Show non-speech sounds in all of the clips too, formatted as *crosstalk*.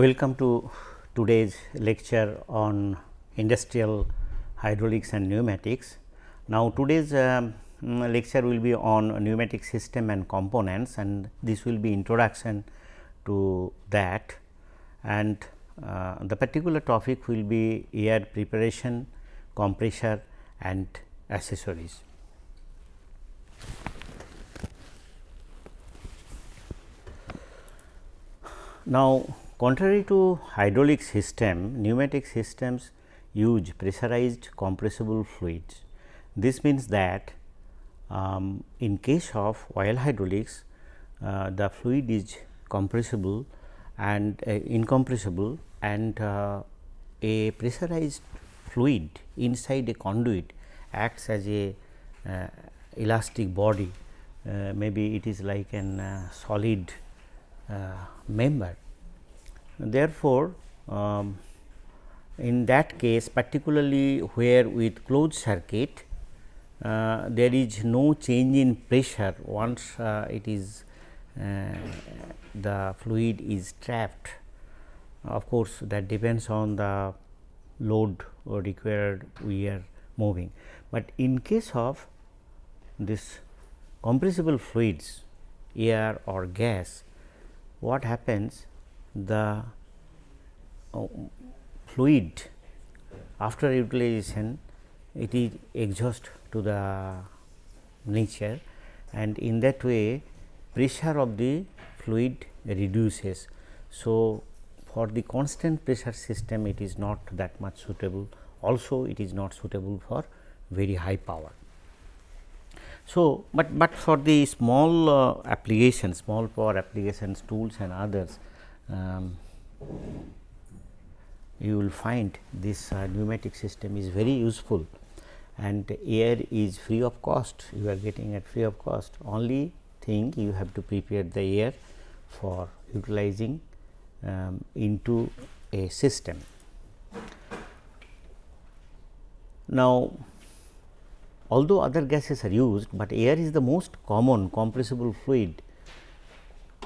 Welcome to today's lecture on industrial hydraulics and pneumatics. Now, today's um, lecture will be on pneumatic system and components and this will be introduction to that and uh, the particular topic will be air preparation, compressor and accessories. Now, contrary to hydraulic system, pneumatic systems use pressurized compressible fluids. This means that um, in case of oil hydraulics, uh, the fluid is compressible and uh, incompressible and uh, a pressurized fluid inside a conduit acts as a uh, elastic body uh, maybe it is like an uh, solid member. Therefore, um, in that case particularly where with closed circuit uh, there is no change in pressure once uh, it is the fluid is trapped. Of course, that depends on the load required we are moving, but in case of this compressible fluids air or gas what happens the uh, fluid after utilization it is exhaust to the nature and in that way pressure of the fluid reduces. So, for the constant pressure system it is not that much suitable also it is not suitable for very high power. So, but, but for the small uh, applications, small power applications, tools and others, um, you will find this uh, pneumatic system is very useful and air is free of cost, you are getting at free of cost. Only thing you have to prepare the air for utilizing um, into a system. Now, although other gases are used, but air is the most common compressible fluid.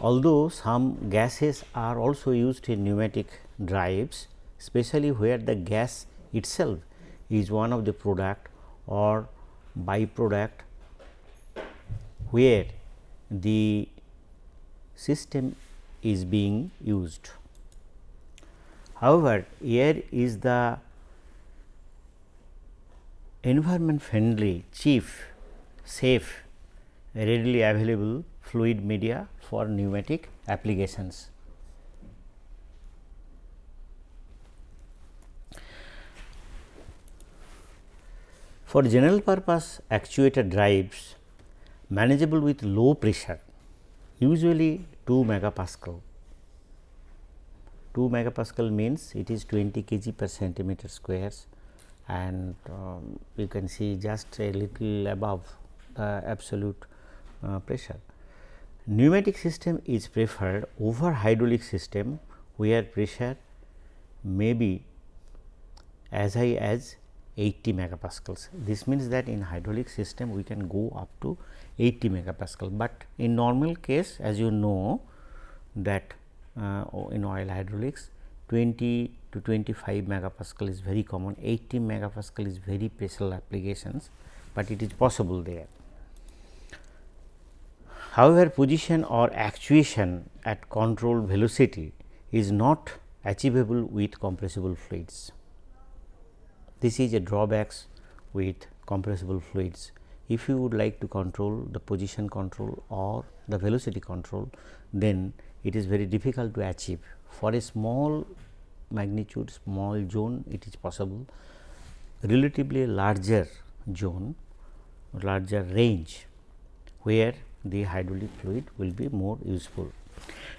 Although some gases are also used in pneumatic drives, especially where the gas itself is one of the product or byproduct where the system is being used. However, air is the environment friendly, cheap, safe, readily available fluid media for pneumatic applications. For general purpose actuator drives manageable with low pressure usually 2 megapascal. 2 megapascal means it is 20 kg per centimeter squares and um, you can see just a little above the absolute uh, pressure. Pneumatic system is preferred over hydraulic system where pressure may be as high as 80 megapascals. This means that in hydraulic system we can go up to 80 megapascal, but in normal case as you know that uh, in oil hydraulics 20 to 25 megapascal is very common, 80 megapascal is very special applications, but it is possible there. However, position or actuation at controlled velocity is not achievable with compressible fluids. This is a drawbacks with compressible fluids. If you would like to control the position control or the velocity control, then it is very difficult to achieve. For a small magnitude, small zone, it is possible. Relatively larger zone, larger range, where the hydraulic fluid will be more useful.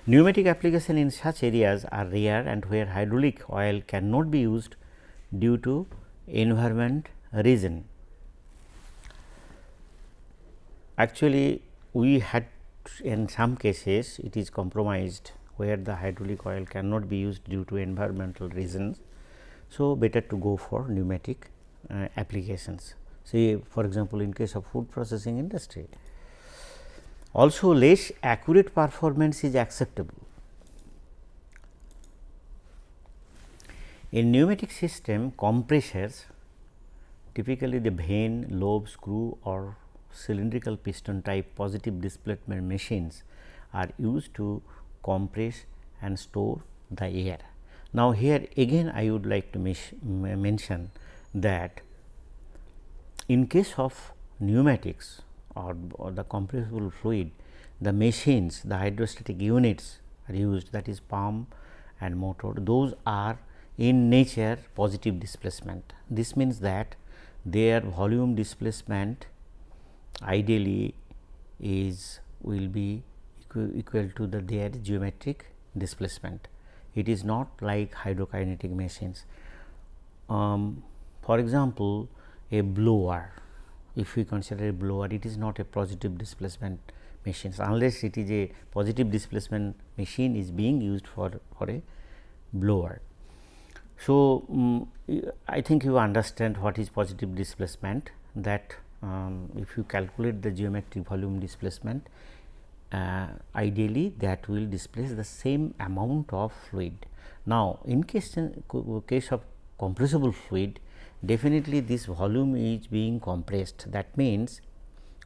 Pneumatic application in such areas are rare and where hydraulic oil cannot be used due to environment reason. Actually, we had in some cases it is compromised where the hydraulic oil cannot be used due to environmental reasons. So, better to go for pneumatic uh, applications. Say for example, in case of food processing industry. Also less accurate performance is acceptable In pneumatic system compressors typically the vane, lobe, screw or cylindrical piston type positive displacement machines are used to compress and store the air. Now, here again I would like to mention that in case of pneumatics or, or the compressible fluid, the machines, the hydrostatic units are used that is pump and motor, those are in nature positive displacement. This means that their volume displacement ideally is will be equal, equal to the their geometric displacement. It is not like hydrokinetic machines. Um, for example, a blower if we consider a blower it is not a positive displacement machines unless it is a positive displacement machine is being used for, for a blower. So, um, I think you understand what is positive displacement that um, if you calculate the geometric volume displacement uh, ideally that will displace the same amount of fluid. Now, in case, in case of compressible fluid definitely this volume is being compressed. That means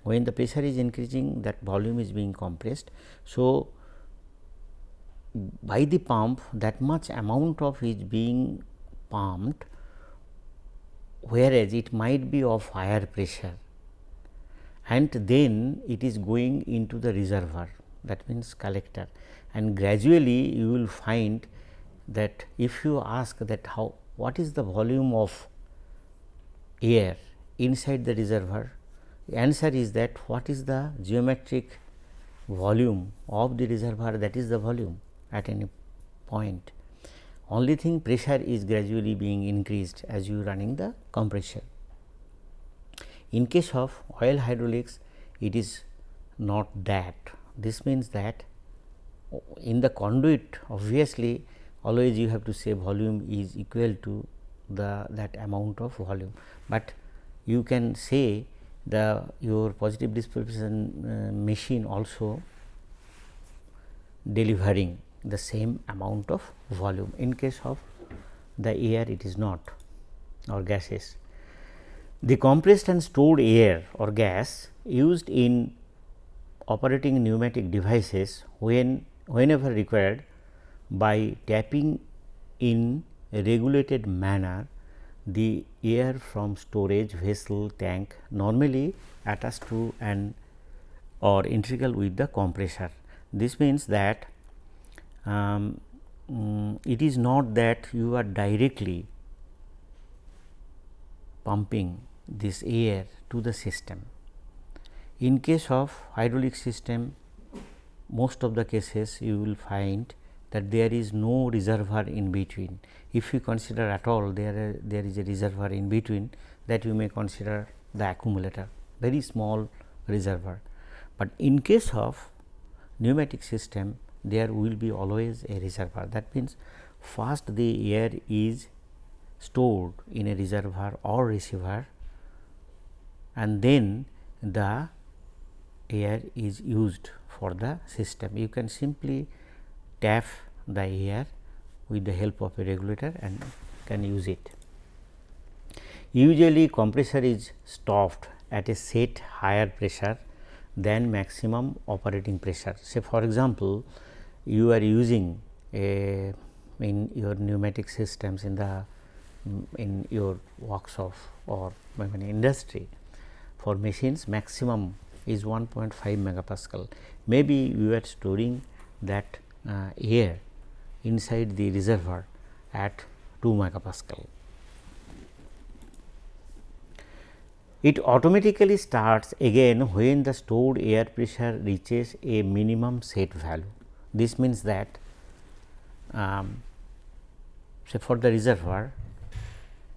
when the pressure is increasing that volume is being compressed. So, by the pump that much amount of is being pumped whereas it might be of higher pressure. And then it is going into the reservoir that means collector. And gradually you will find that if you ask that how what is the volume of air inside the reservoir answer is that what is the geometric volume of the reservoir that is the volume at any point. Only thing pressure is gradually being increased as you running the compressor. In case of oil hydraulics it is not that this means that in the conduit obviously always you have to say volume is equal to the that amount of volume, but you can say the your positive displacement uh, machine also delivering the same amount of volume in case of the air it is not or gases. The compressed and stored air or gas used in operating pneumatic devices when whenever required by tapping in a regulated manner the air from storage vessel tank normally attached to an or integral with the compressor. This means that um, um, it is not that you are directly pumping this air to the system. In case of hydraulic system most of the cases you will find that there is no reservoir in between. If you consider at all there, there is a reservoir in between that you may consider the accumulator very small reservoir. But in case of pneumatic system there will be always a reservoir that means first the air is stored in a reservoir or receiver and then the air is used for the system. You can simply tap the air with the help of a regulator and can use it. Usually compressor is stopped at a set higher pressure than maximum operating pressure. Say for example, you are using a in your pneumatic systems in the in your workshop or in industry for machines maximum is 1.5 megapascal. Maybe you are storing that air inside the reservoir at 2 megapascal. It automatically starts again when the stored air pressure reaches a minimum set value. This means that um, say for the reservoir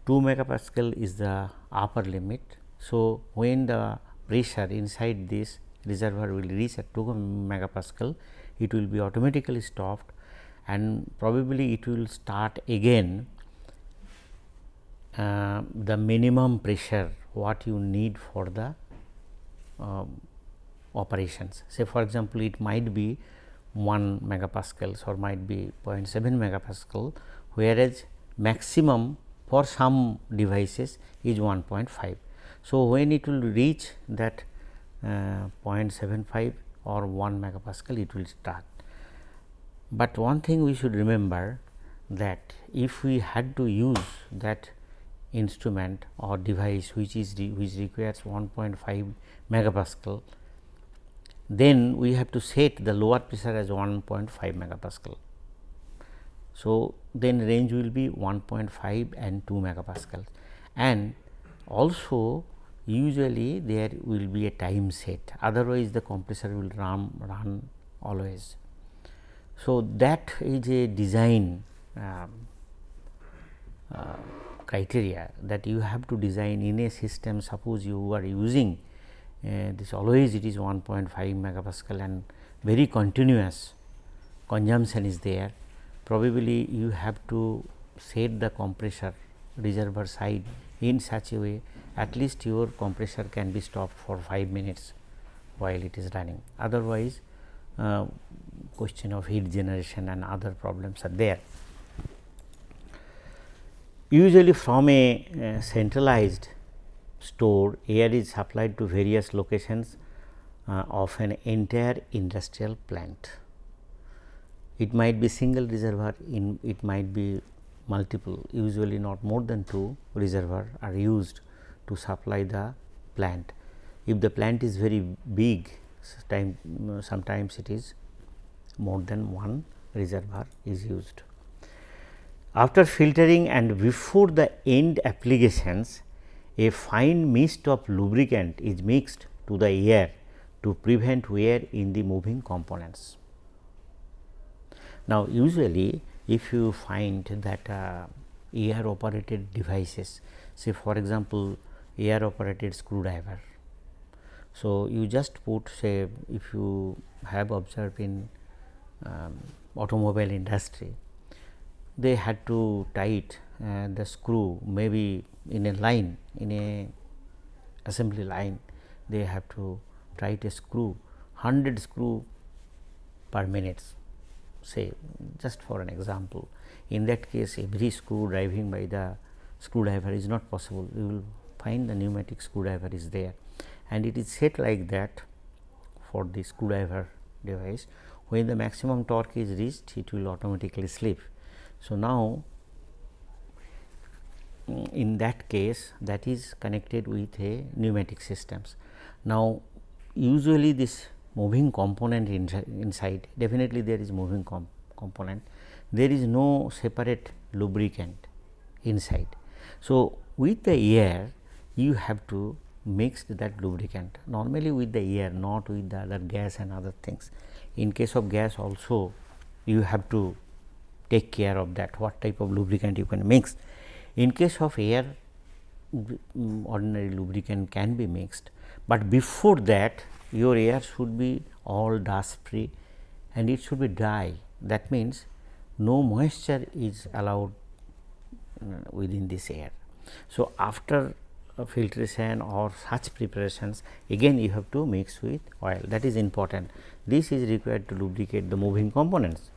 2 megapascal is the upper limit. So, when the pressure inside this reservoir will reach at 2 megapascal, it will be automatically stopped and probably it will start again uh, the minimum pressure what you need for the um, operations. Say for example, it might be 1 megapascals or might be 0.7 megapascal, whereas maximum for some devices is 1.5. So, when it will reach that uh, 0.75 or 1 megapascal it will start. But one thing we should remember that if we had to use that instrument or device which is which requires 1.5 megapascal, then we have to set the lower pressure as 1.5 megapascal. So, then range will be 1.5 and 2 megapascal and also usually there will be a time set otherwise the compressor will run run always. So, that is a design um, uh, criteria that you have to design in a system suppose you are using uh, this always it is 1.5 megapascal and very continuous consumption is there probably you have to set the compressor reservoir side in such a way at least your compressor can be stopped for 5 minutes while it is running otherwise uh, question of heat generation and other problems are there. Usually from a uh, centralized store air is supplied to various locations uh, of an entire industrial plant. It might be single reservoir in it might be multiple usually not more than two reservoir are used to supply the plant. If the plant is very big time, sometimes it is more than one reservoir is used. After filtering and before the end applications, a fine mist of lubricant is mixed to the air to prevent wear in the moving components. Now, usually if you find that uh, air operated devices say for example, air operated screwdriver. So, you just put say if you have observed in um, automobile industry, they had to tight uh, the screw maybe in a line in a assembly line they have to tight a screw 100 screw per minute say just for an example. In that case every screw driving by the screwdriver is not possible you will find the pneumatic screwdriver is there and it is set like that for the screwdriver device when the maximum torque is reached it will automatically slip. So, now mm, in that case that is connected with a pneumatic systems. Now, usually this moving component inside definitely there is moving com component there is no separate lubricant inside. So, with the air you have to mix that lubricant normally with the air not with the other gas and other things. In case of gas also you have to take care of that what type of lubricant you can mix. In case of air mm, ordinary lubricant can be mixed, but before that your air should be all dust free and it should be dry that means no moisture is allowed mm, within this air. So, after Uh, filtration or such preparations again you have to mix with oil that is important this is required to lubricate the moving components.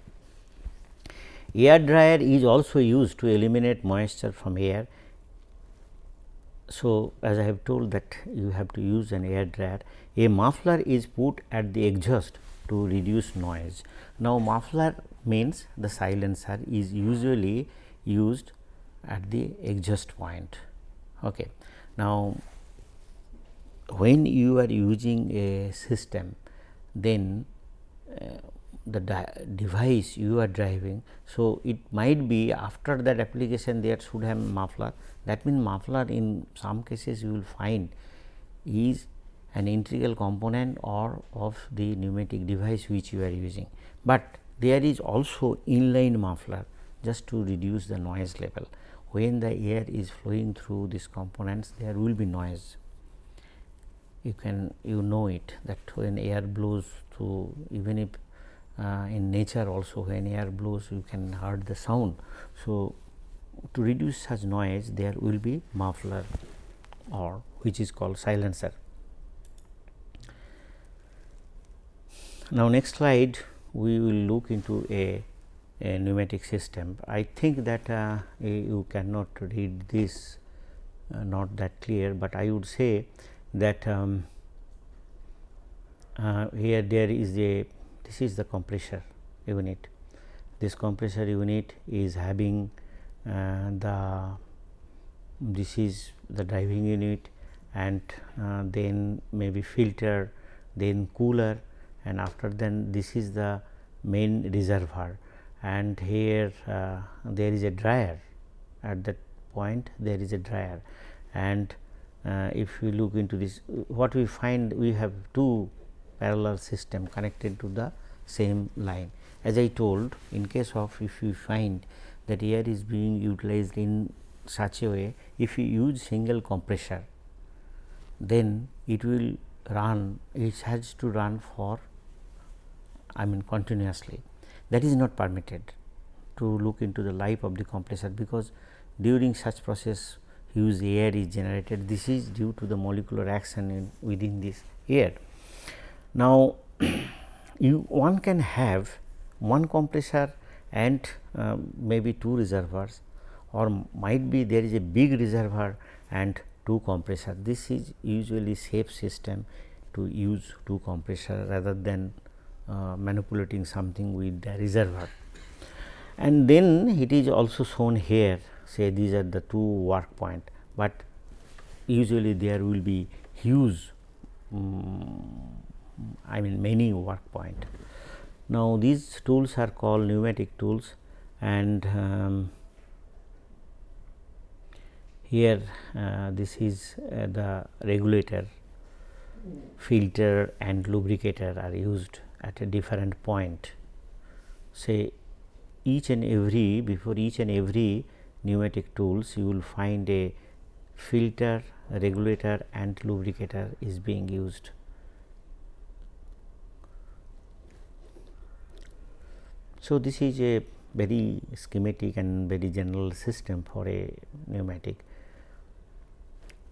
Air dryer is also used to eliminate moisture from air. So, as I have told that you have to use an air dryer, a muffler is put at the exhaust to reduce noise. Now, muffler means the silencer is usually used at the exhaust point. Okay. Now, when you are using a system, then uh, the device you are driving. So, it might be after that application there should have muffler that means muffler in some cases you will find is an integral component or of the pneumatic device which you are using, but there is also inline muffler just to reduce the noise level. When the air is flowing through these components there will be noise you can you know it that when air blows through even if uh, in nature also when air blows you can heard the sound. So, to reduce such noise there will be muffler or which is called silencer. Now, next slide we will look into a pneumatic system. I think that uh, you cannot read this uh, not that clear, but I would say that um, uh, here there is a this is the compressor unit. This compressor unit is having uh, the this is the driving unit and uh, then maybe filter then cooler and after then this is the main reservoir and here uh, there is a dryer. At that point there is a dryer. And uh, if we look into this what we find we have two parallel system connected to the same line. As I told in case of if you find that air is being utilized in such a way if you use single compressor then it will run it has to run for I mean continuously that is not permitted to look into the life of the compressor because during such process huge air is generated this is due to the molecular action in, within this air. Now, *clears throat* you one can have one compressor and uh, maybe two reservoirs or might be there is a big reservoir and two compressor. This is usually safe system to use two compressor rather than uh, manipulating something with the reservoir. And then it is also shown here say these are the two work point, but usually there will be huge um, I mean many work point. Now, these tools are called pneumatic tools and um, here uh, this is uh, the regulator, filter and lubricator are used at a different point. Say each and every before each and every pneumatic tools you will find a filter, regulator and lubricator is being used. So, this is a very schematic and very general system for a pneumatic.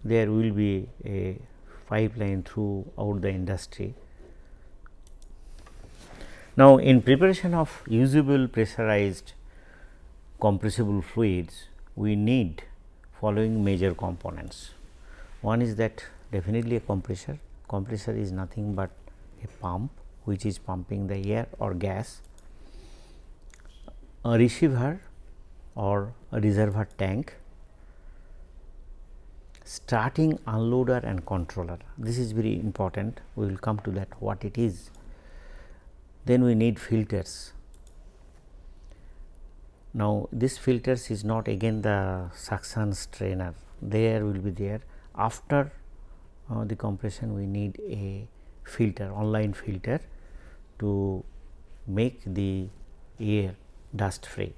There will be a pipeline throughout the industry. Now, in preparation of usable pressurized compressible fluids, we need following major components. One is that definitely a compressor, compressor is nothing but a pump which is pumping the air or gas a receiver or a reservoir tank, starting unloader and controller. This is very important, we will come to that what it is. Then we need filters. Now, this filters is not again the suction strainer, there will be there. After uh, the compression, we need a filter, online filter to make the air dust free.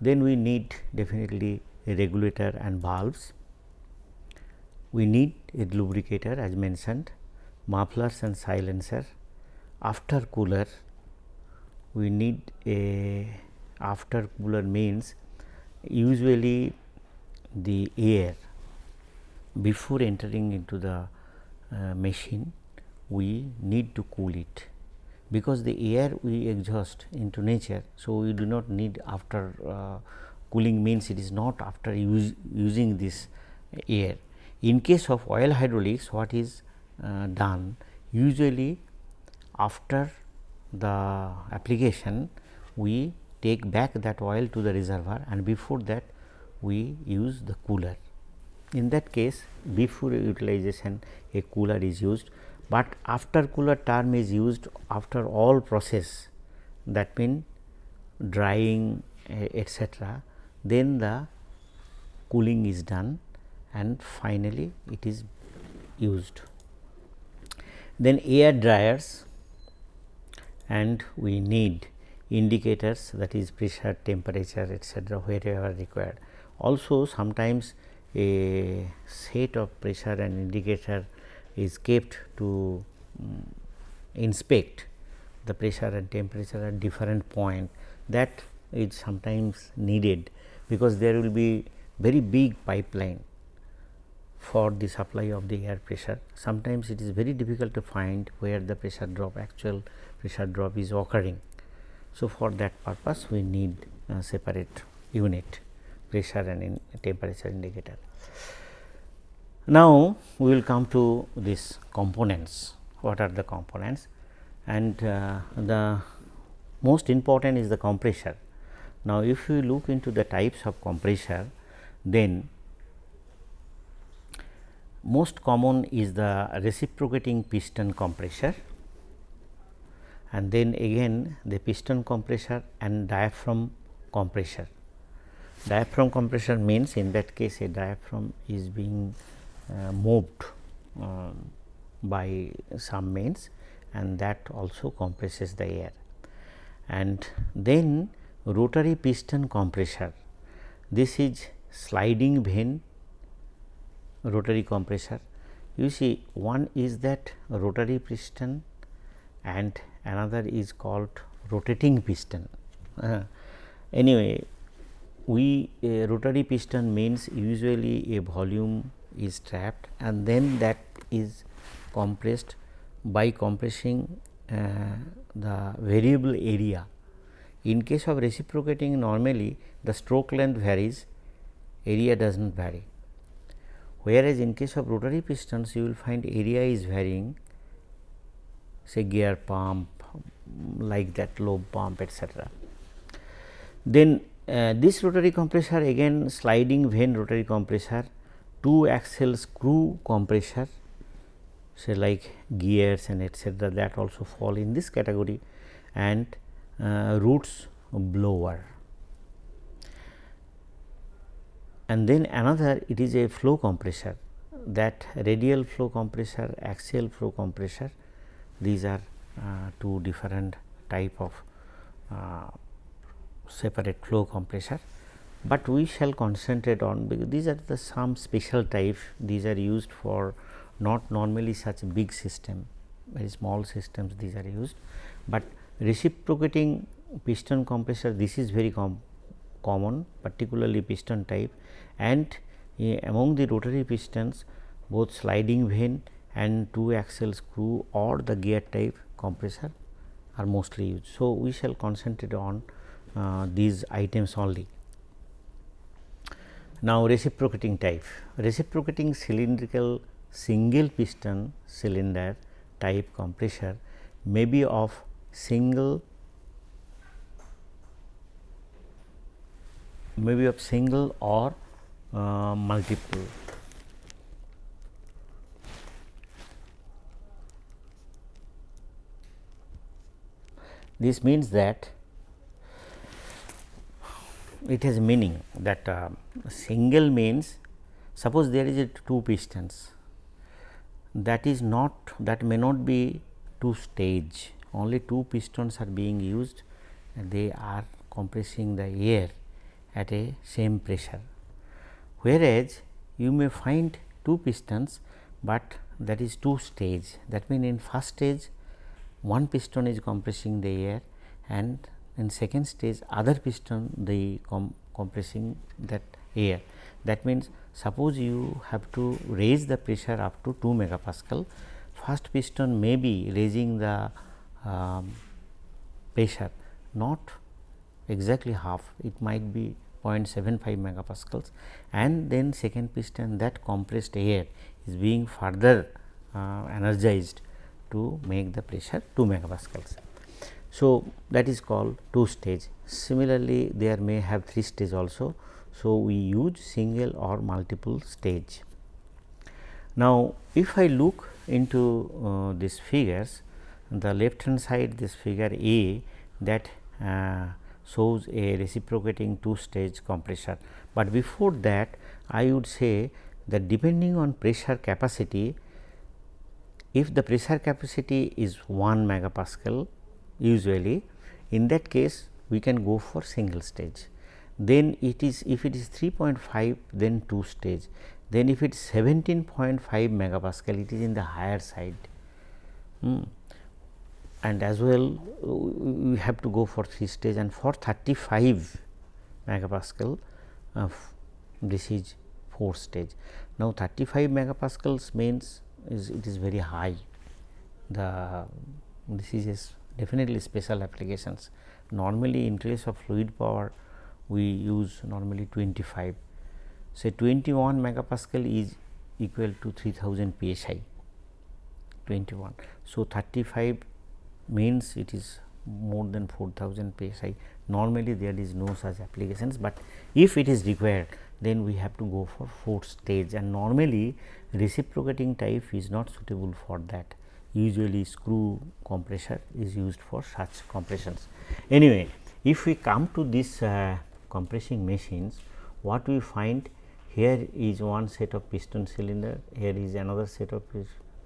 Then we need definitely a regulator and valves. We need a lubricator as mentioned, mufflers and silencer. After cooler, we need a after cooler means usually the air before entering into the uh, machine we need to cool it because the air we exhaust into nature. So, we do not need after uh, cooling means it is not after use, using this air. In case of oil hydraulics what is uh, done usually after the application we take back that oil to the reservoir and before that we use the cooler. In that case before utilization a cooler is used but after cooler term is used after all process that mean drying etc., then the cooling is done and finally, it is used. Then air dryers and we need indicators that is pressure, temperature etc., wherever required. Also sometimes a set of pressure and indicator is kept to um, inspect the pressure and temperature at different point that is sometimes needed because there will be very big pipeline for the supply of the air pressure. Sometimes it is very difficult to find where the pressure drop actual pressure drop is occurring. So, for that purpose we need a separate unit pressure and temperature indicator. Now, we will come to these components, what are the components and uh, the most important is the compressor. Now, if you look into the types of compressor, then most common is the reciprocating piston compressor and then again the piston compressor and diaphragm compressor. Diaphragm compressor means in that case a diaphragm is being uh, moved uh, by some means and that also compresses the air. And then rotary piston compressor, this is sliding vane rotary compressor. You see one is that rotary piston and another is called rotating piston. Uh, *laughs* anyway, we rotary piston means usually a volume is trapped and then that is compressed by compressing uh, the variable area. In case of reciprocating normally the stroke length varies, area does not vary. Whereas, in case of rotary pistons you will find area is varying say gear pump like that lobe pump etcetera. Then uh, this rotary compressor again sliding vane rotary compressor, two axle screw compressor say like gears and etcetera that also fall in this category and uh, roots blower. And then another it is a flow compressor that radial flow compressor, axial flow compressor these are uh, two different type of uh, separate flow compressor, but we shall concentrate on because these are the some special type these are used for not normally such big system very small systems these are used, but reciprocating piston compressor this is very com common particularly piston type. And uh, among the rotary pistons both sliding vane and two axle screw or the gear type compressor are mostly used. So, we shall concentrate on uh, these items only. Now, reciprocating type reciprocating cylindrical single piston cylinder type compressor may be of single may be of single or uh, multiple This means that it has meaning that uh, single means suppose there is a two pistons that is not that may not be two stage only two pistons are being used and they are compressing the air at a same pressure. Whereas, you may find two pistons, but that is two stage that means in first stage one piston is compressing the air and in second stage other piston the com compressing that air. That means, suppose you have to raise the pressure up to 2 megapascal, first piston may be raising the um, pressure not exactly half, it might be 0.75 megapascals and then second piston that compressed air is being further uh, energized to make the pressure 2 megapascals. So, that is called 2 stage. Similarly, there may have 3 stage also. So, we use single or multiple stage. Now, if I look into uh, these figures, the left hand side this figure A that uh, shows a reciprocating two stage compressor, but before that I would say that depending on pressure capacity if the pressure capacity is 1 megapascal usually in that case we can go for single stage. Then it is if it is 3.5 then 2 stage then if it is 17.5 megapascal it is in the higher side hmm. and as well we have to go for 3 stage and for 35 megapascal uh, this is 4 stage. Now, 35 megapascals means is it is very high. The this is definitely special applications. Normally in case of fluid power we use normally 25 say 21 megapascal is equal to 3000 psi 21. So, 35 means it is more than 4000 psi normally there is no such applications, but if it is required then we have to go for fourth stage. And normally reciprocating type is not suitable for that usually screw compressor is used for such compressions. Anyway, if we come to this uh, compressing machines what we find here is one set of piston cylinder here is another set of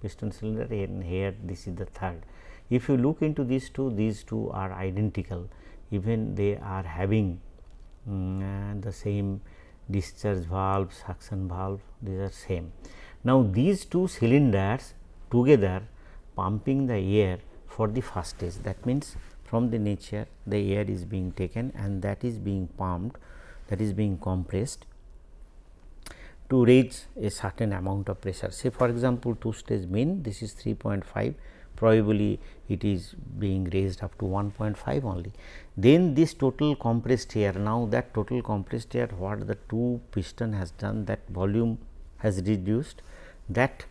piston cylinder and here this is the third. If you look into these two these two are identical even they are having um, the same discharge valve suction valve these are same. Now, these two cylinders together pumping the air for the first stage that means from the nature the air is being taken and that is being pumped that is being compressed to reach a certain amount of pressure. Say for example, two stage mean this is 3.5 probably it is being raised up to 1.5 only. Then this total compressed air now that total compressed air what the two piston has done that volume has reduced that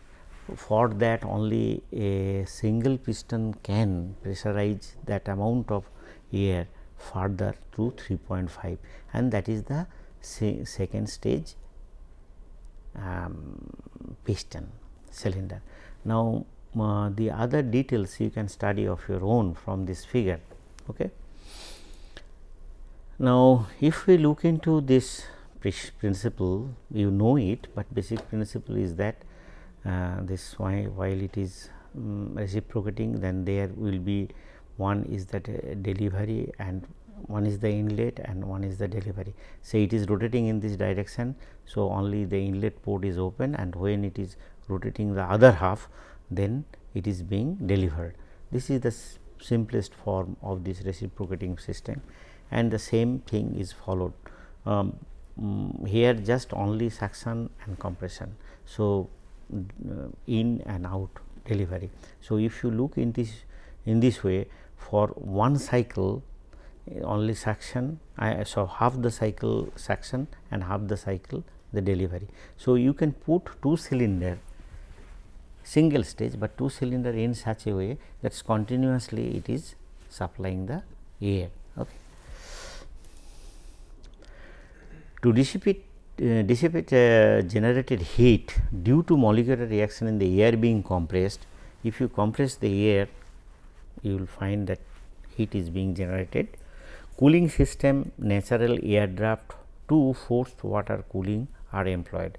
for that only a single piston can pressurize that amount of air further to 3.5 and that is the second stage um, piston cylinder. Now, uh, the other details you can study of your own from this figure. Okay. Now, if we look into this principle you know it, but basic principle is that this why while it is um, reciprocating then there will be one is that uh, delivery and one is the inlet and one is the delivery. Say it is rotating in this direction. So, only the inlet port is open and when it is rotating the other half then it is being delivered. This is the simplest form of this reciprocating system and the same thing is followed. Um, mm, here just only suction and compression. So, uh, Uh, in and out delivery. So, if you look in this in this way for one cycle eh, only suction I, so half the cycle suction and half the cycle the delivery. So, you can put two cylinder single stage, but two cylinder in such a way that continuously it is supplying the air. Okay. To dissipate uh, dissipate uh, generated heat due to molecular reaction in the air being compressed, if you compress the air you will find that heat is being generated. Cooling system natural air draft to forced water cooling are employed.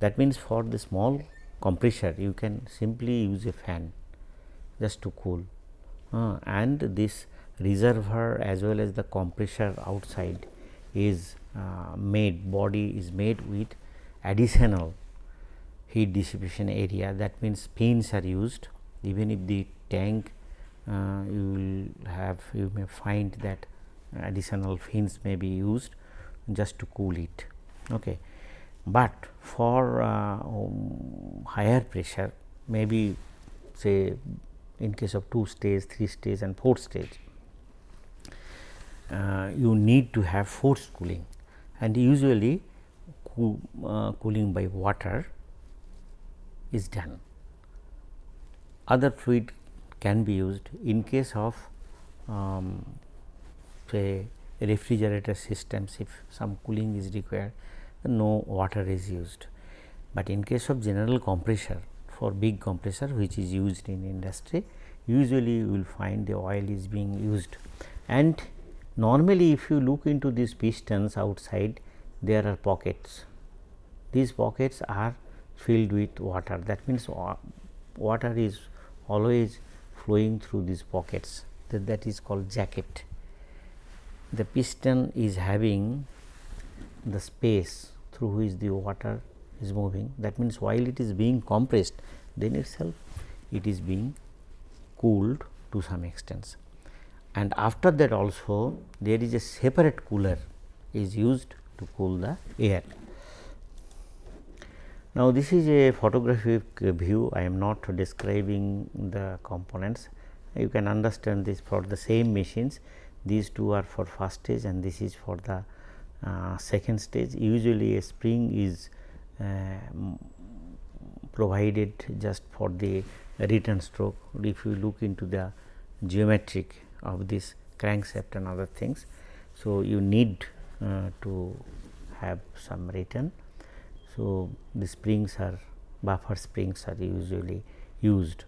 That means, for the small compressor you can simply use a fan just to cool. Uh, and this reservoir as well as the compressor outside is uh, made body is made with additional heat dissipation area that means fins are used even if the tank uh, you will have you may find that additional fins may be used just to cool it. Okay. But for uh, um, higher pressure maybe say in case of 2 stage, 3 stage and 4 stage, uh, you need to have forced cooling and usually cool, uh, cooling by water is done. Other fluid can be used in case of um, say refrigerator systems if some cooling is required no water is used. But in case of general compressor for big compressor which is used in industry usually you will find the oil is being used and normally if you look into these pistons outside there are pockets. These pockets are filled with water. That means uh, water is always flowing through these pockets. That, that is called jacket. The piston is having the space through which the water is moving. That means while it is being compressed then itself it is being cooled to some extent and after that also there is a separate cooler is used to cool the air. Now, this is a photographic view. I am not describing the components. You can understand this for the same machines. These two are for first stage and this is for the uh, second stage. Usually a spring is uh, provided just for the return stroke. If you look into the geometric of this crankshaft and other things. So, you need uh, to have some return. So, the springs are buffer springs are usually used.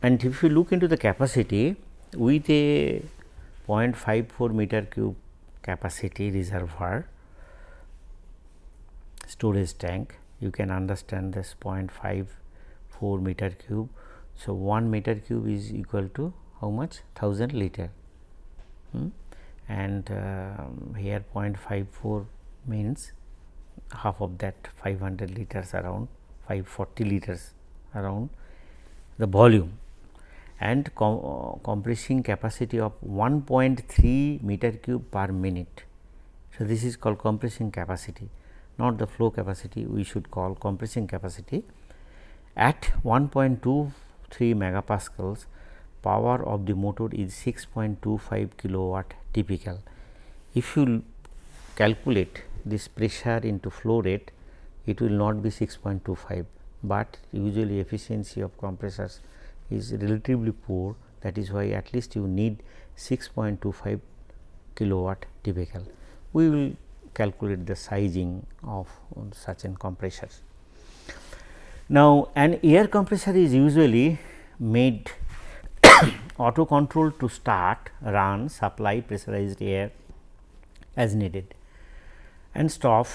And if you look into the capacity with a 0.54 meter cube capacity reservoir storage tank, you can understand this 0.54 meter cube. So, 1 meter cube is equal to how much 1000 liter hmm? and uh, here 0.54 means half of that 500 liters around 540 liters around the volume and com uh, compressing capacity of 1.3 meter cube per minute. So, this is called compressing capacity not the flow capacity we should call compressing capacity at 1.23 megapascals power of the motor is 6.25 kilowatt typical. If you calculate this pressure into flow rate it will not be 6.25, but usually efficiency of compressors is relatively poor that is why at least you need 6.25 kilowatt typical. We will calculate the sizing of such an compressors. Now, an air compressor is usually made *coughs* auto control to start, run, supply pressurized air as needed and stop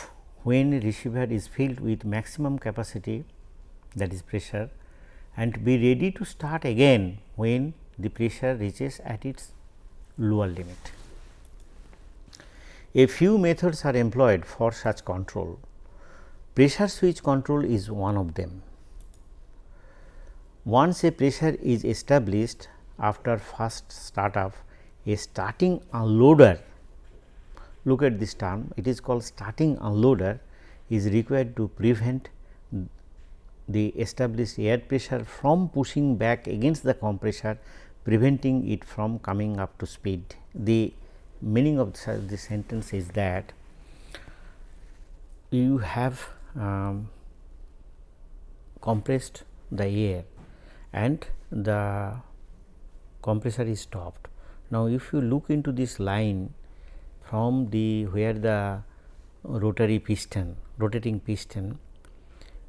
when receiver is filled with maximum capacity that is pressure and be ready to start again when the pressure reaches at its lower limit. A few methods are employed for such control. Pressure switch control is one of them. Once a pressure is established after first startup, a starting unloader, look at this term, it is called starting unloader is required to prevent the established air pressure from pushing back against the compressor preventing it from coming up to speed. The meaning of the sentence is that you have um, compressed the air and the compressor is stopped. Now, if you look into this line from the where the rotary piston rotating piston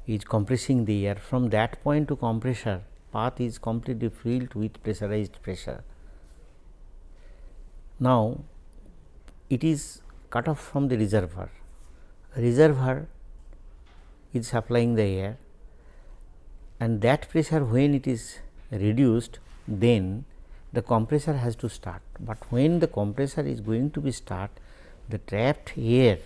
is compressing the air from that point to compressor path is completely filled with pressurized pressure. Now, it is cut off from the reservoir, reservoir is supplying the air and that pressure when it is reduced then the compressor has to start, but when the compressor is going to be start the trapped air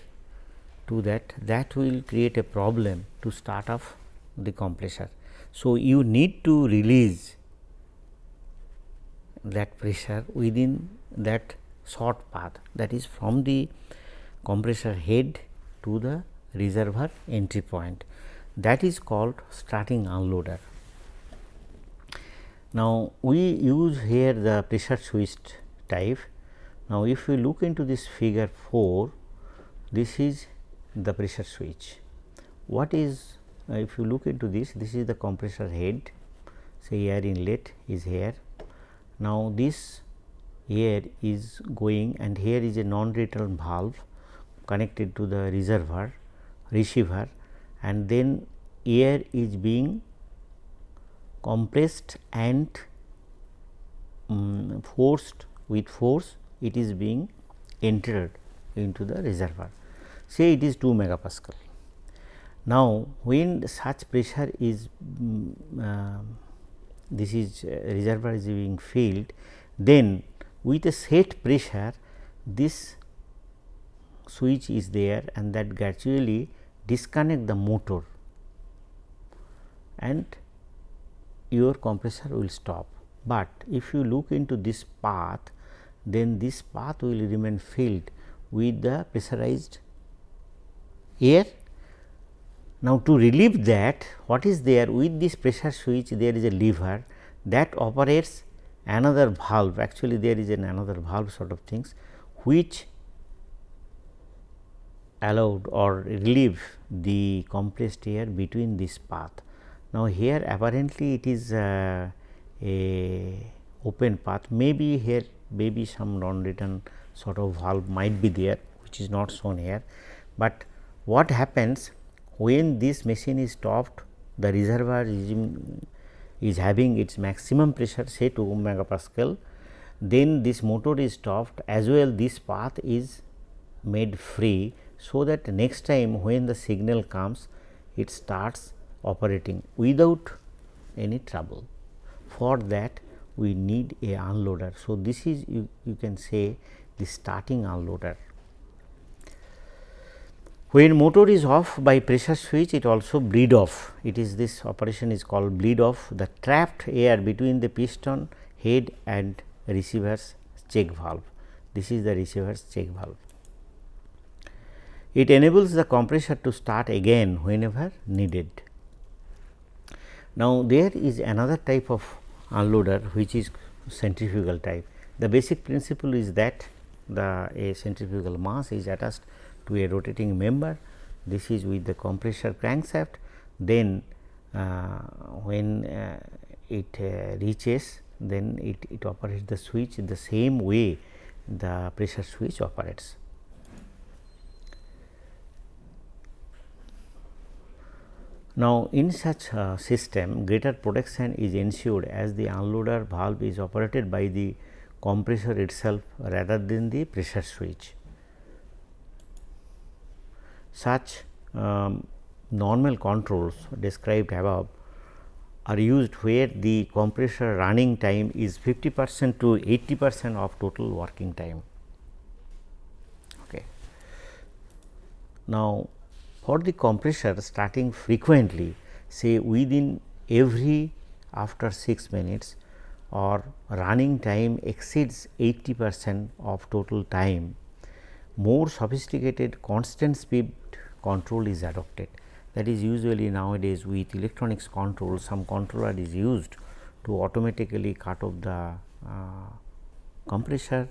to that that will create a problem to start off the compressor. So, you need to release that pressure within that short path that is from the compressor head to the reservoir entry point that is called starting unloader. Now, we use here the pressure switch type. Now, if we look into this figure 4, this is the pressure switch. What is uh, if you look into this this is the compressor head say air inlet is here. Now, this air is going and here is a non return valve connected to the reservoir receiver and then air is being compressed and um, forced with force it is being entered into the reservoir say it is 2 megapascal. Now, when such pressure is um, uh, this is uh, reservoir is being filled, then with a set pressure this switch is there and that gradually disconnect the motor and your compressor will stop. But if you look into this path then this path will remain filled with the pressurized air Now, to relieve that what is there with this pressure switch there is a lever that operates another valve actually there is an another valve sort of things which allowed or relieve the compressed air between this path. Now, here apparently it is uh, a open path maybe here maybe some non return sort of valve might be there which is not shown here, but what happens when this machine is stopped the reservoir is having its maximum pressure say 2 megapascal then this motor is stopped as well this path is made free so that next time when the signal comes it starts operating without any trouble. For that we need a unloader. So, this is you, you can say the starting unloader. When motor is off by pressure switch it also bleed off it is this operation is called bleed off the trapped air between the piston head and receiver's check valve. This is the receiver's check valve. It enables the compressor to start again whenever needed. Now, there is another type of unloader which is centrifugal type. The basic principle is that the a centrifugal mass is attached to a rotating member. This is with the compressor crankshaft. Then, uh, when uh, it uh, reaches, then it, it operates the switch the same way the pressure switch operates. Now, in such a system greater protection is ensured as the unloader valve is operated by the compressor itself rather than the pressure switch. Such um, normal controls described above are used where the compressor running time is 50 percent to 80 percent of total working time. Okay. Now, for the compressor starting frequently say within every after 6 minutes or running time exceeds 80 percent of total time, more sophisticated constant speed control is adopted. That is usually nowadays with electronics control some controller is used to automatically cut off the uh, compressor,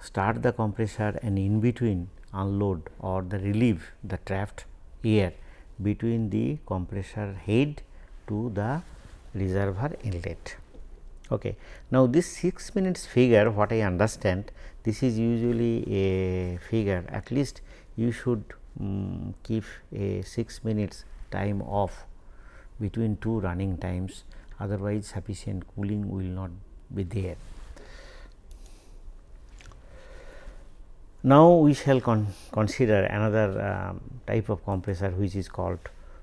start the compressor and in between unload or the relieve the trapped air between the compressor head to the reservoir inlet. Okay. Now, this 6 minutes figure what I understand this is usually a figure at least you should um, keep a 6 minutes time off between two running times otherwise sufficient cooling will not be there. Now, we shall con consider another um, type of compressor which is called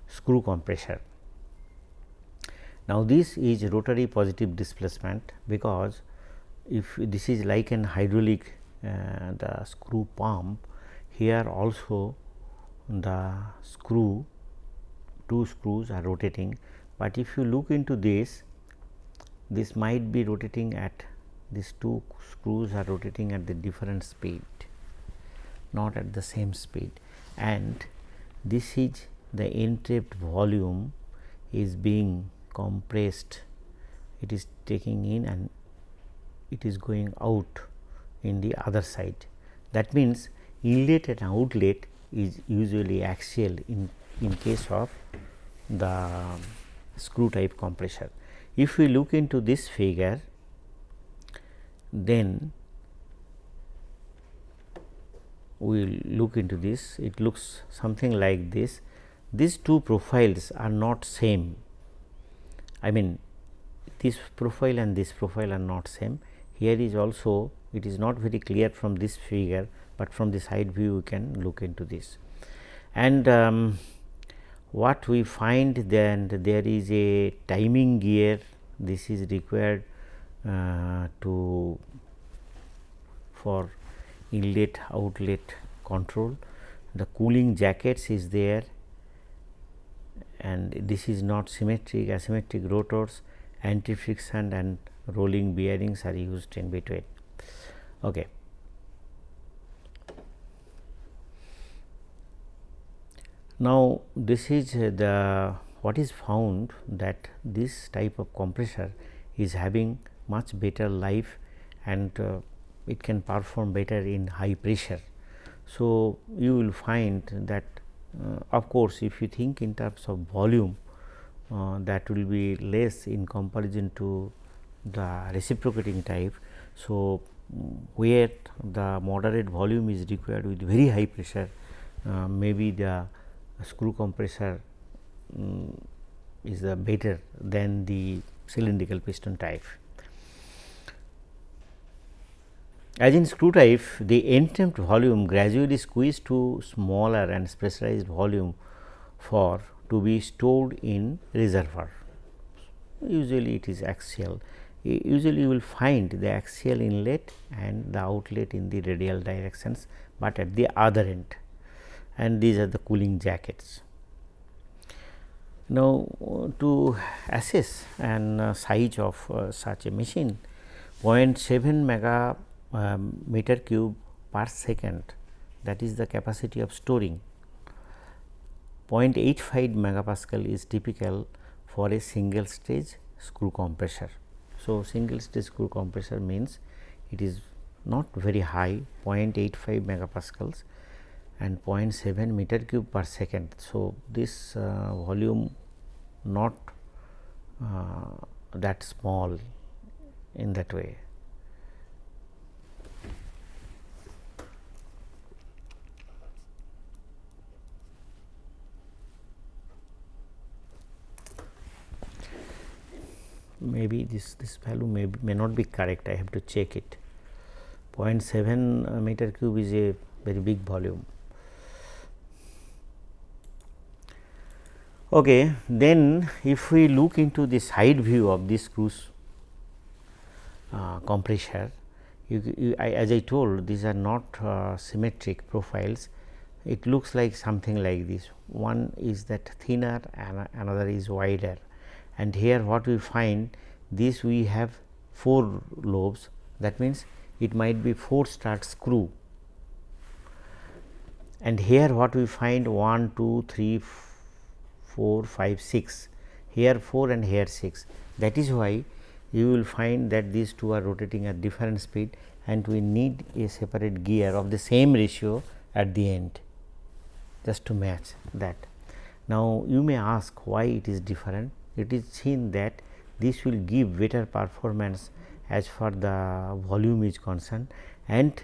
screw compressor. Now, this is rotary positive displacement because if this is like an hydraulic uh, the screw pump here also the screw two screws are rotating, but if you look into this this might be rotating at these two screws are rotating at the different speed not at the same speed. And this is the entrapped volume is being compressed. It is taking in and it is going out in the other side. That means, inlet and outlet is usually axial in, in case of the screw type compressor. If we look into this figure, then we will look into this. It looks something like this. These two profiles are not same. I mean this profile and this profile are not same. Here is also it is not very clear from this figure, but from the side view we can look into this and um, what we find then there is a timing gear this is required uh, to for inlet outlet control the cooling jackets is there and this is not symmetric asymmetric rotors anti friction and rolling bearings are used in between. Okay. Now, this is the what is found that this type of compressor is having much better life and uh, it can perform better in high pressure. So, you will find that uh, of course, if you think in terms of volume uh, that will be less in comparison to the reciprocating type. So, where the moderate volume is required with very high pressure uh, maybe the screw compressor um, is the better than the cylindrical piston type. As in screw type, the end volume gradually squeezed to smaller and specialized volume for to be stored in reservoir. Usually it is axial. Usually you will find the axial inlet and the outlet in the radial directions, but at the other end and these are the cooling jackets. Now, to assess an uh, size of uh, such a machine 0.7 mega um, meter cube per second that is the capacity of storing 0.85 megapascal is typical for a single stage screw compressor. So, single stage screw compressor means it is not very high 0.85 megapascals and 0.7 meter cube per second. So, this uh, volume not uh, that small in that way. maybe this this value may may not be correct I have to check it 0.7 meter cube is a very big volume Okay. Then if we look into the side view of this screws uh, compressor, you, you, I, as I told these are not uh, symmetric profiles, it looks like something like this. One is that thinner and another is wider and here what we find this we have 4 lobes that means it might be 4 start screw and here what we find 1, 2, 3, 4, 5, 6, here 4 and here 6. That is why you will find that these two are rotating at different speed and we need a separate gear of the same ratio at the end just to match that. Now, you may ask why it is different. It is seen that this will give better performance as far the volume is concerned and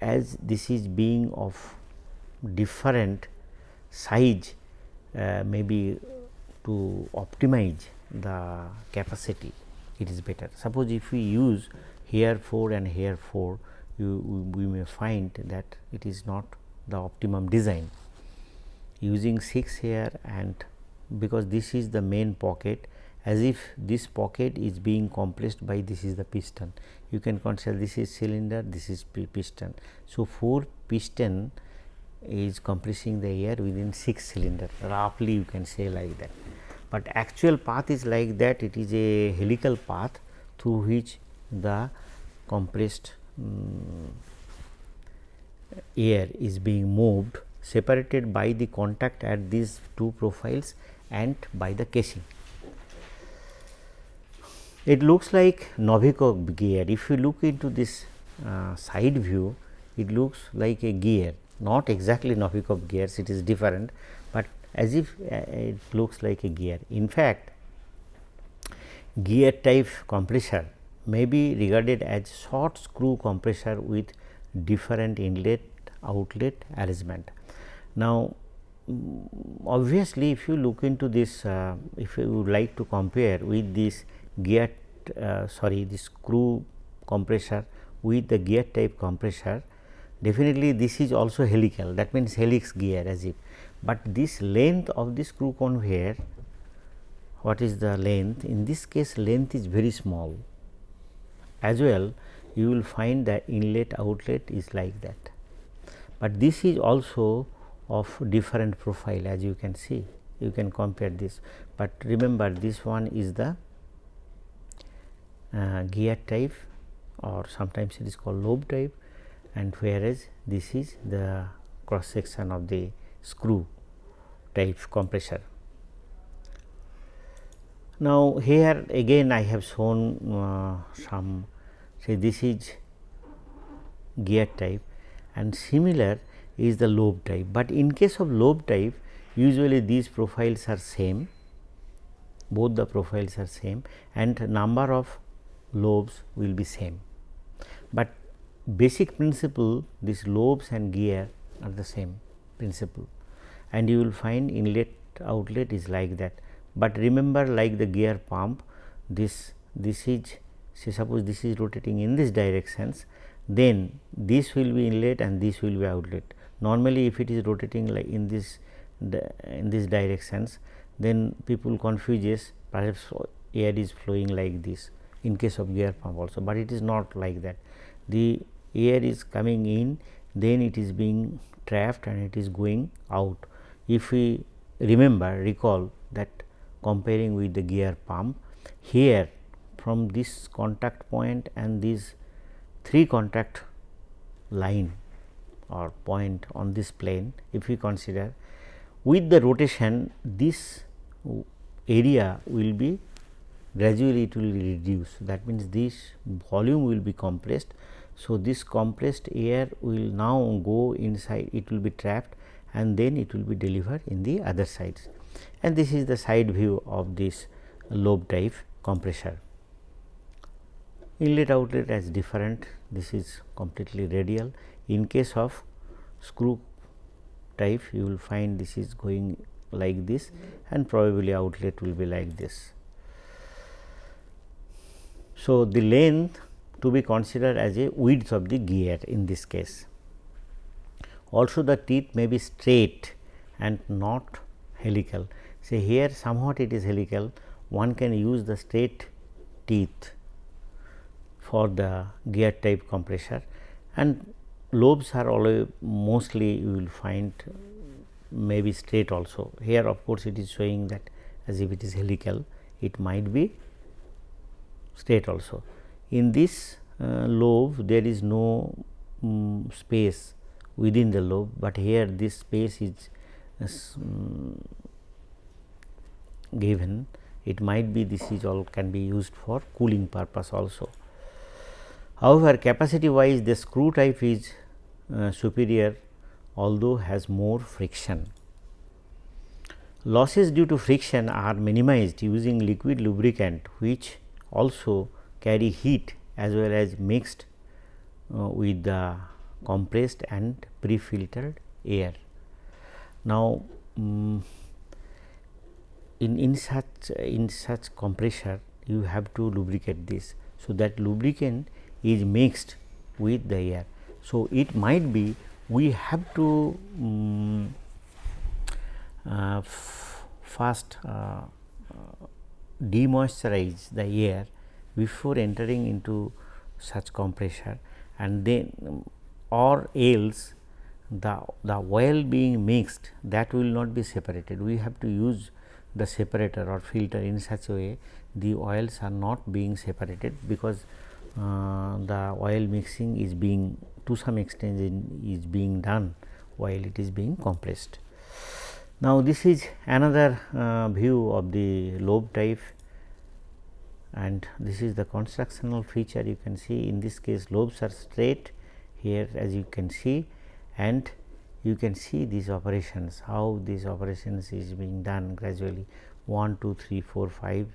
as this is being of different size Uh, maybe to optimize the capacity it is better. Suppose if we use here 4 and here 4 you we may find that it is not the optimum design. Using 6 here and because this is the main pocket as if this pocket is being compressed by this is the piston. You can consider this is cylinder this is piston. So 4 piston is compressing the air within 6 cylinder roughly you can say like that. But actual path is like that it is a helical path through which the compressed um, air is being moved separated by the contact at these two profiles and by the casing. It looks like Novikov gear. If you look into this uh, side view, it looks like a gear not exactly Novikov gears it is different, but as if uh, it looks like a gear. In fact, gear type compressor may be regarded as short screw compressor with different inlet outlet arrangement. Now, obviously, if you look into this uh, if you would like to compare with this gear uh, sorry this screw compressor with the gear type compressor Definitely this is also helical. That means helix gear as if, but this length of this screw conveyor what is the length? In this case length is very small. As well you will find the inlet outlet is like that, but this is also of different profile as you can see. You can compare this, but remember this one is the uh, gear type or sometimes it is called lobe type and whereas this is the cross section of the screw type compressor. Now, here again I have shown uh, some say this is gear type and similar is the lobe type, but in case of lobe type usually these profiles are same both the profiles are same and number of lobes will be same, but basic principle this lobes and gear are the same principle and you will find inlet outlet is like that. But remember like the gear pump this this is say suppose this is rotating in this directions then this will be inlet and this will be outlet. Normally if it is rotating like in this in this directions then people confuses perhaps air is flowing like this in case of gear pump also, but it is not like that. The air is coming in then it is being trapped and it is going out. If we remember recall that comparing with the gear pump here from this contact point and this three contact line or point on this plane if we consider with the rotation this area will be gradually it will reduce that means this volume will be compressed so, this compressed air will now go inside it will be trapped and then it will be delivered in the other sides and this is the side view of this lobe type compressor. Inlet outlet as different this is completely radial in case of screw type you will find this is going like this and probably outlet will be like this. So, the length to be considered as a width of the gear in this case. Also the teeth may be straight and not helical. Say here somewhat it is helical, one can use the straight teeth for the gear type compressor and lobes are always mostly you will find maybe straight also. Here of course, it is showing that as if it is helical, it might be straight also in this uh, lobe there is no um, space within the lobe, but here this space is um, given it might be this is all can be used for cooling purpose also. However, capacity wise the screw type is uh, superior although has more friction. Losses due to friction are minimized using liquid lubricant which also carry heat as well as mixed uh, with the compressed and pre-filtered air. Now, um, in, in such in such compressor you have to lubricate this. So, that lubricant is mixed with the air. So, it might be we have to um, uh, first uh, demoisturize the air before entering into such compressor. And then or else the the oil being mixed that will not be separated. We have to use the separator or filter in such a way the oils are not being separated because uh, the oil mixing is being to some extent is being done while it is being compressed. Now, this is another uh, view of the lobe type and this is the constructional feature you can see. In this case lobes are straight here as you can see and you can see these operations how these operations is being done gradually. 1 2 3 4 5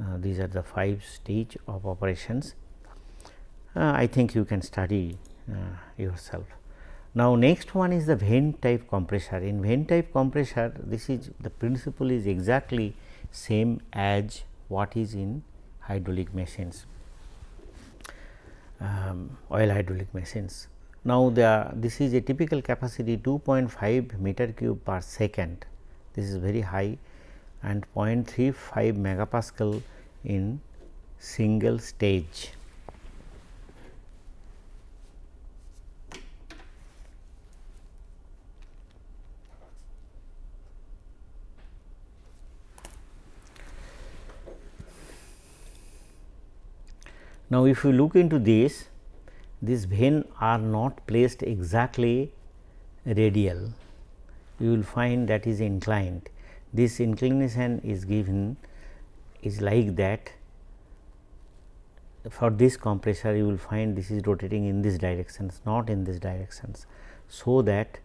uh, these are the 5 stage of operations. Uh, I think you can study uh, yourself. Now, next one is the vane type compressor. In vane type compressor this is the principle is exactly same as what is in hydraulic machines, um, oil hydraulic machines. Now, the this is a typical capacity 2.5 meter cube per second, this is very high and 0.35 megapascal in single stage. Now, if you look into this, these vane are not placed exactly radial. you will find that is inclined. This inclination is given is like that for this compressor you will find this is rotating in this directions not in this directions. So, that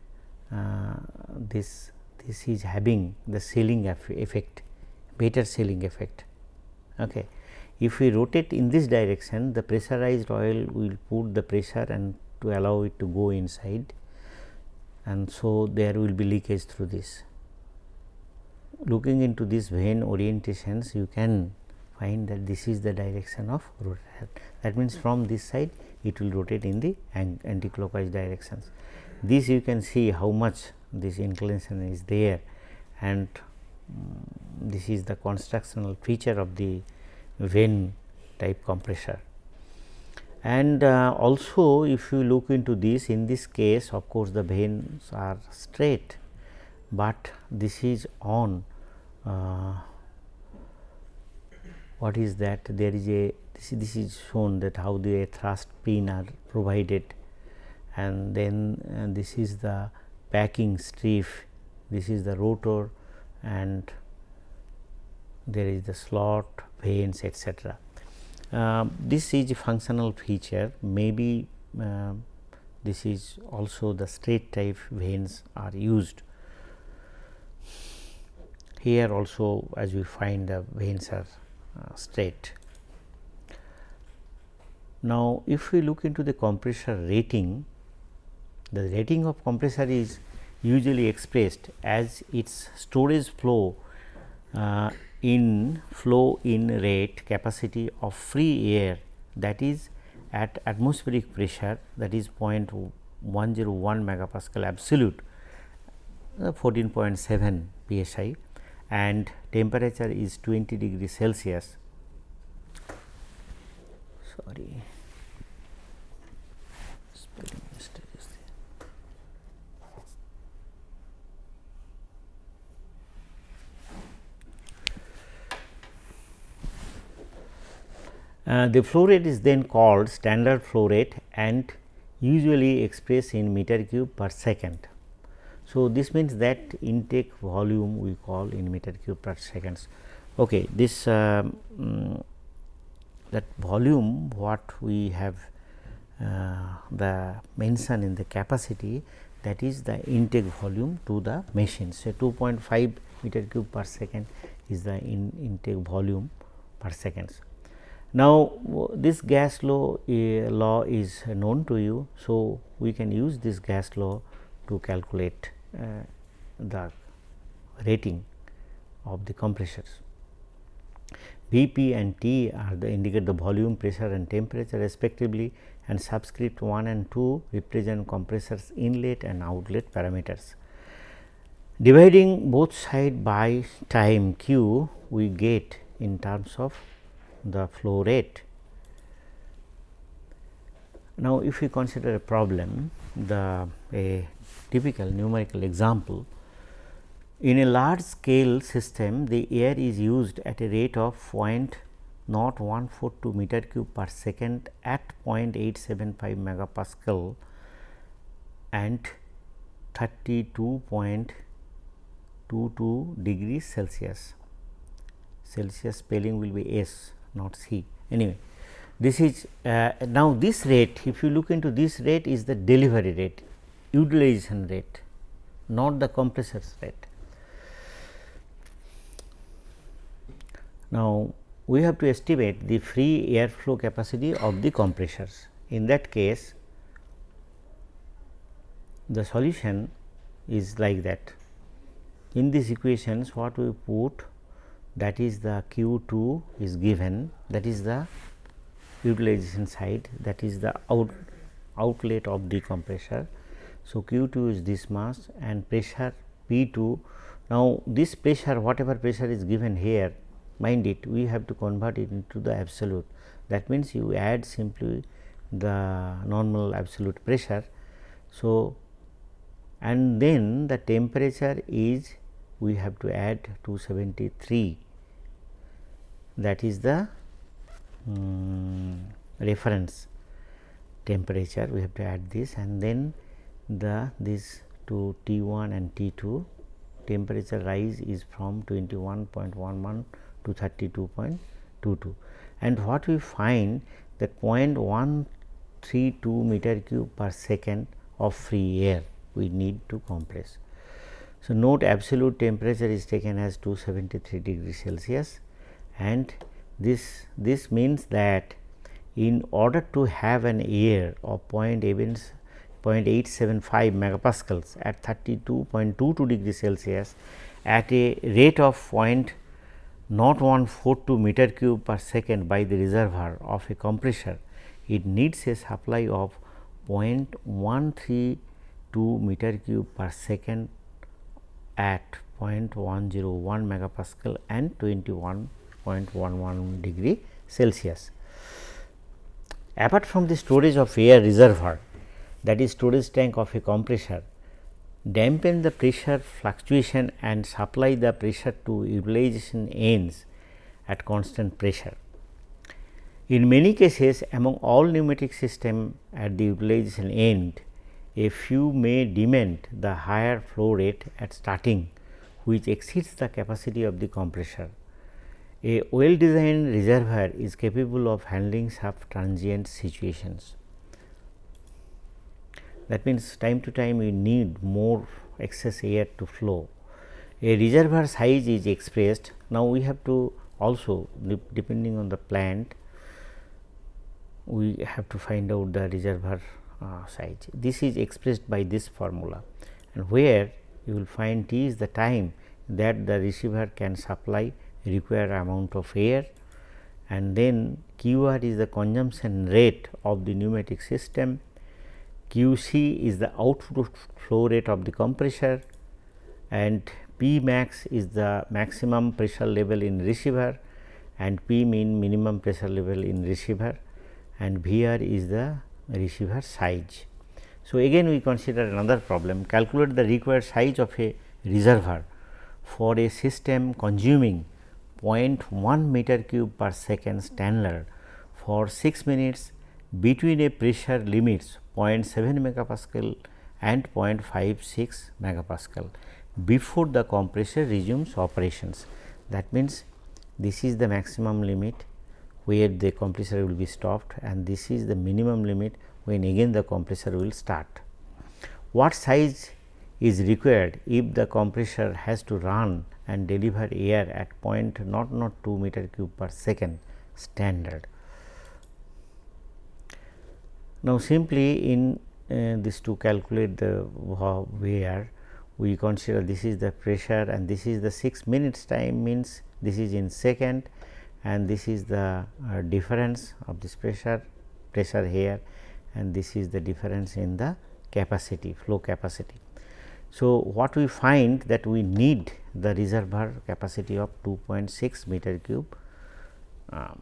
uh, this this is having the sealing effect better sealing effect. Okay. If we rotate in this direction the pressurized oil will put the pressure and to allow it to go inside and so there will be leakage through this. Looking into this vane orientations you can find that this is the direction of rotation. That means, from this side it will rotate in the anti-clockwise directions. This you can see how much this inclination is there and um, this is the constructional feature of the vane type compressor. And uh, also if you look into this in this case of course, the vanes are straight, but this is on uh, what is that there is a this, this is shown that how the thrust pin are provided and then uh, this is the packing strip, this is the rotor and there is the slot, vanes etc. Uh, this is functional feature maybe uh, this is also the straight type vanes are used. Here also as we find the vanes are uh, straight. Now, if we look into the compressor rating, the rating of compressor is usually expressed as its storage flow uh, in flow in rate capacity of free air that is at atmospheric pressure that is 0.101 megapascal absolute uh, 14.7 psi and temperature is 20 degree Celsius. Sorry. Uh, the flow rate is then called standard flow rate and usually expressed in meter cube per second. So, this means that intake volume we call in meter cube per seconds. Okay, this um, that volume what we have uh, the mention in the capacity that is the intake volume to the machine. So, 2.5 meter cube per second is the in intake volume per seconds. Now, this gas law uh, law is known to you. So, we can use this gas law to calculate uh, the rating of the compressors. Vp and T are the indicate the volume, pressure and temperature respectively and subscript 1 and 2 represent compressors inlet and outlet parameters. Dividing both side by time q we get in terms of the flow rate. Now, if we consider a problem the a typical numerical example. In a large scale system, the air is used at a rate of 0.0142 meter cube per second at 0.875 megapascal and 32.22 degrees Celsius. Celsius spelling will be S not C. Anyway, this is uh, now this rate if you look into this rate is the delivery rate utilization rate not the compressors rate. Now, we have to estimate the free airflow capacity of the compressors. In that case, the solution is like that. In these equations, what we put that is the Q 2 is given that is the utilization side that is the out outlet of the compressor. So, Q 2 is this mass and pressure P 2. Now, this pressure whatever pressure is given here mind it we have to convert it into the absolute that means, you add simply the normal absolute pressure. So, and then the temperature is we have to add 273 that is the um, reference temperature. We have to add this and then the this to T 1 and T 2 temperature rise is from 21.11 to 32.22 and what we find that 0.132 meter cube per second of free air we need to compress. So, note absolute temperature is taken as 273 degree Celsius and this this means that in order to have an air of 0.875 megapascals at 32.22 degree Celsius at a rate of 0.0142 meter cube per second by the reservoir of a compressor, it needs a supply of 0.132 meter cube per second at 0.101 megapascal and 21.11 degree Celsius. Apart from the storage of air reservoir that is storage tank of a compressor, dampen the pressure fluctuation and supply the pressure to utilization ends at constant pressure. In many cases among all pneumatic system at the utilization end, a few may demand the higher flow rate at starting which exceeds the capacity of the compressor. A well designed reservoir is capable of handling such transient situations. That means, time to time we need more excess air to flow. A reservoir size is expressed. Now, we have to also depending on the plant, we have to find out the reservoir uh, size. This is expressed by this formula and where you will find T is the time that the receiver can supply required amount of air and then Q r is the consumption rate of the pneumatic system, Q c is the output flow rate of the compressor and P max is the maximum pressure level in receiver and P mean minimum pressure level in receiver and V r is the receiver size. So, again we consider another problem calculate the required size of a reservoir for a system consuming 0.1 meter cube per second standard for 6 minutes between a pressure limits 0.7 megapascal and 0.56 megapascal before the compressor resumes operations. That means, this is the maximum limit where the compressor will be stopped and this is the minimum limit when again the compressor will start. What size is required if the compressor has to run and deliver air at point not not 2 meter cube per second standard. Now, simply in uh, this to calculate the where we consider this is the pressure and this is the 6 minutes time means this is in second and this is the uh, difference of this pressure pressure here and this is the difference in the capacity flow capacity. So, what we find that we need the reservoir capacity of 2.6 meter cube um,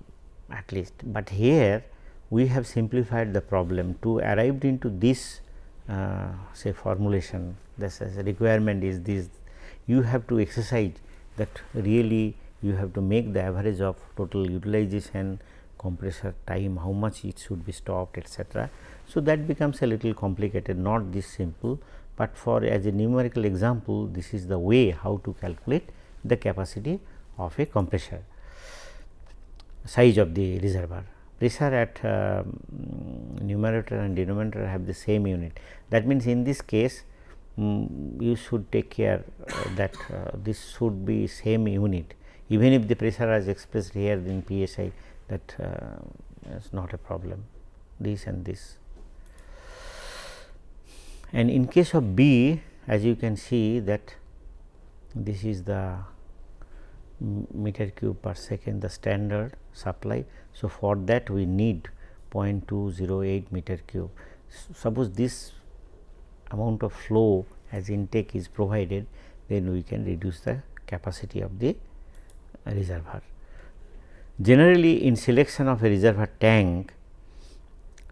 at least, but here we have simplified the problem. To arrived into this uh, say formulation this requirement is this. You have to exercise that really you have to make the average of total utilization, compressor time, how much it should be stopped etc. So, that becomes a little complicated not this simple, but for as a numerical example this is the way how to calculate the capacity of a compressor size of the reservoir. Pressure at uh, numerator and denominator have the same unit. That means, in this case um, you should take care uh, that uh, this should be same unit even if the pressure is expressed here in psi that uh, is not a problem this and this. And in case of B as you can see that this is the meter cube per second the standard supply. So, for that we need 0.208 meter cube. Suppose this amount of flow as intake is provided then we can reduce the capacity of the reservoir. Generally in selection of a reservoir tank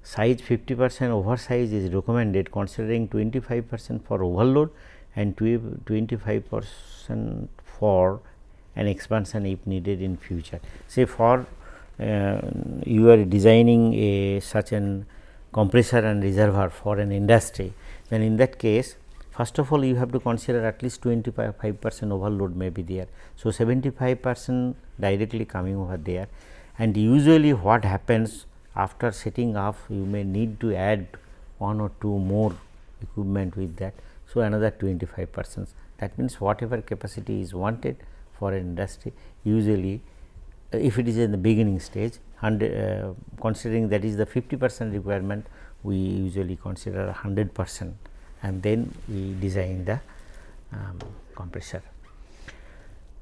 size 50 percent oversize is recommended considering 25 percent for overload and 25 percent for an expansion if needed in future. Say for uh, you are designing a such an compressor and reservoir for an industry then in that case first of all you have to consider at least 25 percent overload may be there. So, 75 percent directly coming over there and usually what happens after setting off you may need to add one or two more equipment with that. So, another 25 percent that means whatever capacity is wanted for an industry usually uh, if it is in the beginning stage uh, considering that is the 50 percent requirement we usually consider 100 percent and then we design the um, compressor.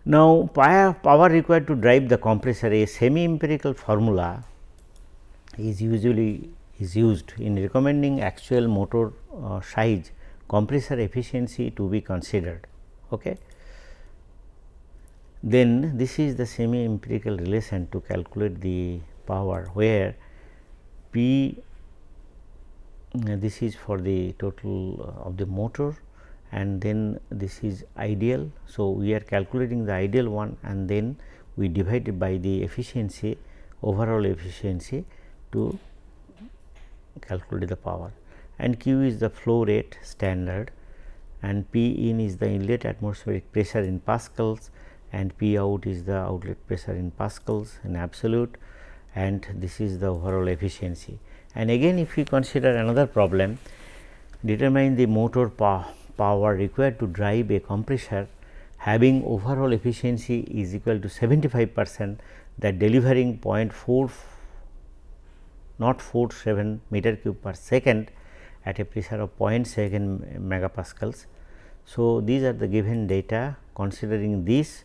Now, power required to drive the compressor a semi empirical formula is usually is used in recommending actual motor uh, size compressor efficiency to be considered. Okay. Then this is the semi empirical relation to calculate the power where P uh, this is for the total uh, of the motor and then this is ideal. So, we are calculating the ideal one and then we divide it by the efficiency overall efficiency to calculate the power and Q is the flow rate standard and P in is the inlet atmospheric pressure in pascals and P out is the outlet pressure in pascals in absolute and this is the overall efficiency. And again if we consider another problem determine the motor power power required to drive a compressor having overall efficiency is equal to 75 percent that delivering 0.4 not 47 meter cube per second at a pressure of 0.7 megapascals. So, these are the given data considering this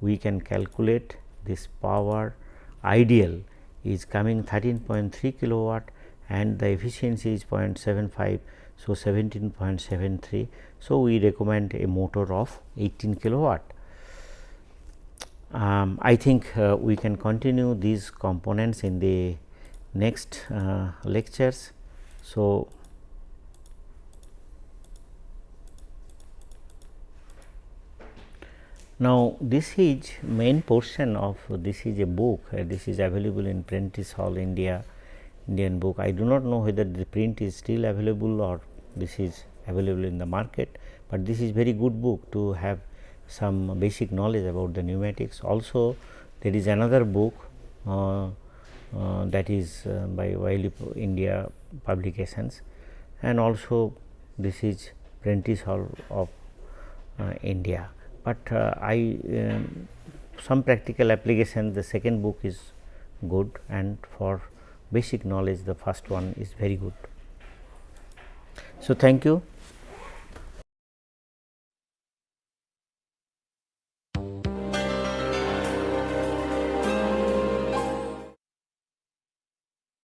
we can calculate this power ideal is coming 13.3 kilowatt and the efficiency is 0.75. So, 17.73. So, we recommend a motor of 18 kilowatt. Um, I think uh, we can continue these components in the next uh, lectures. So, now this is main portion of this is a book uh, this is available in Prentice Hall India Indian book. I do not know whether the print is still available or this is available in the market, but this is very good book to have some basic knowledge about the pneumatics. Also there is another book uh, uh, that is uh, by Wiley India publications and also this is Prentice Hall of uh, India. But uh, I um, some practical application the second book is good and for basic knowledge the first one is very good. So, thank you.